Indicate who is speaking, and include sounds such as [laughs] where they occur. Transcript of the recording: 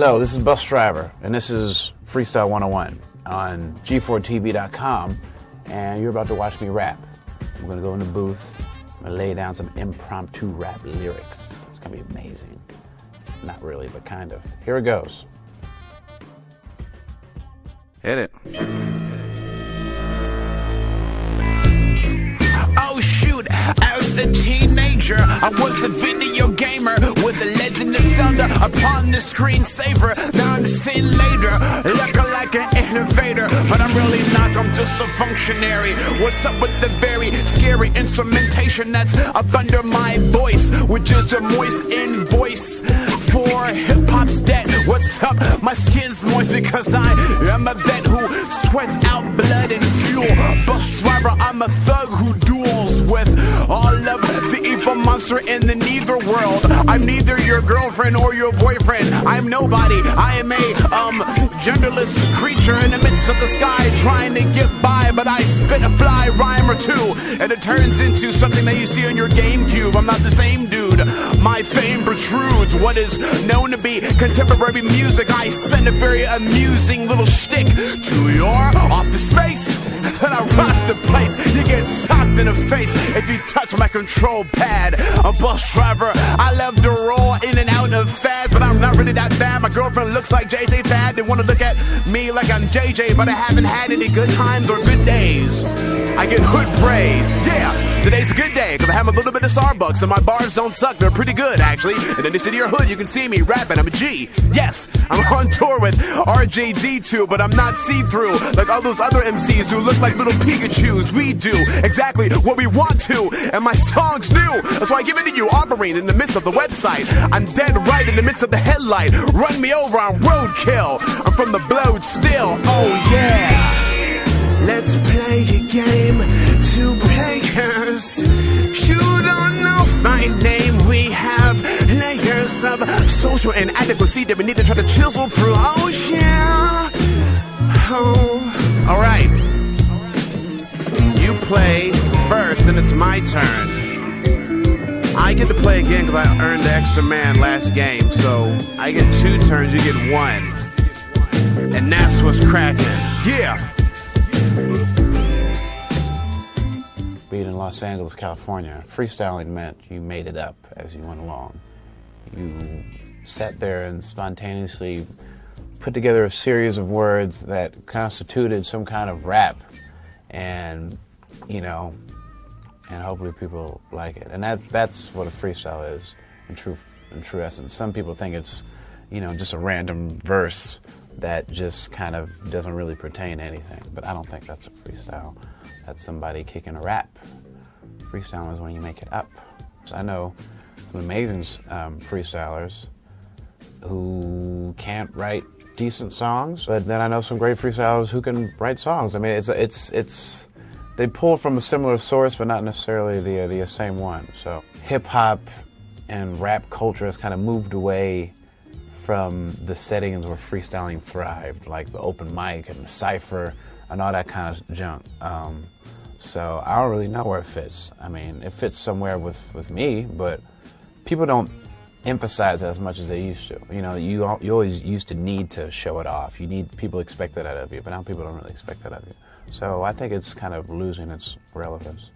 Speaker 1: Hello, this is Busdriver, and this is Freestyle 101 on G4TV.com, and you're about to watch me rap. I'm gonna go in the booth, I'm gonna lay down some impromptu rap lyrics. It's gonna be amazing. Not really, but kind of. Here it goes. Hit it.
Speaker 2: Oh shoot, as a teenager, I was a video gamer with a Upon the screensaver. Now I'm seen later, looking like an innovator, but I'm really not, I'm just a functionary. What's up with the very scary instrumentation that's up under my voice, which is a moist invoice for hip hop's dead. What's up? My skin's moist because I am a vet who sweats out blood and fuel. Busdriver, I'm a thug who duels with all of the evil monster in the neither world. I'm neither your girlfriend or your boyfriend. I'm nobody. I am a um genderless creature in the midst of the sky trying to get by, but I spit a fly rhyme or two, and it turns into something that you see on your GameCube. I'm not the same dude. My fame protrudes what is known to be contemporary music. I send a very amusing little shtick to your office space. [laughs] the place. You get socked in the face if you touch my control pad. A bus driver, I love to roll in and out of fads, but I'm not really that bad. My girlfriend looks like JJ Fad. They wanna look at me like I'm JJ, but I haven't had any good times or good days. I get hood praise. Yeah, today's a good day because I have a little bit of Starbucks and my bars don't suck. They're pretty good actually. And in the city or hood, you can see me rapping. I'm a G. Yes, I'm on tour with RJD2, but I'm not see-through like all those other MCs who look like little Pikachu's. We do exactly what we want to, and my song's new. That's why I give it to you, offering in the midst of the website. I'm dead right in the midst of the headlight. Run me over on roadkill. I'm from the blowed still. Oh yeah. Let's play a game. Of social inadequacy that we need to try to chisel through. Oh yeah. Oh. All right. You play first, and it's my turn. I get to play again because I earned the extra man last game. So I get two turns, you get one. And that's what's cracking. Yeah.
Speaker 1: Being in Los Angeles, California, freestyling meant you made it up as you went along. You sat there and spontaneously put together a series of words that constituted some kind of rap, and you know, and hopefully people like it. And that that's what a freestyle is in true in true essence. Some people think it's you know just a random verse that just kind of doesn't really pertain to anything. But I don't think that's a freestyle. That's somebody kicking a rap. Freestyle is when you make it up. So I know amazing um, freestylers who can't write decent songs, but then I know some great freestylers who can write songs. I mean, it's it's it's they pull from a similar source, but not necessarily the the same one. So hip hop and rap culture has kind of moved away from the settings where freestyling thrived, like the open mic and the cipher and all that kind of junk. Um, so I don't really know where it fits. I mean, it fits somewhere with, with me, but people don't emphasize as much as they used to. You know, you you always used to need to show it off. You need people expect that out of you, but now people don't really expect that out of you. So I think it's kind of losing its relevance.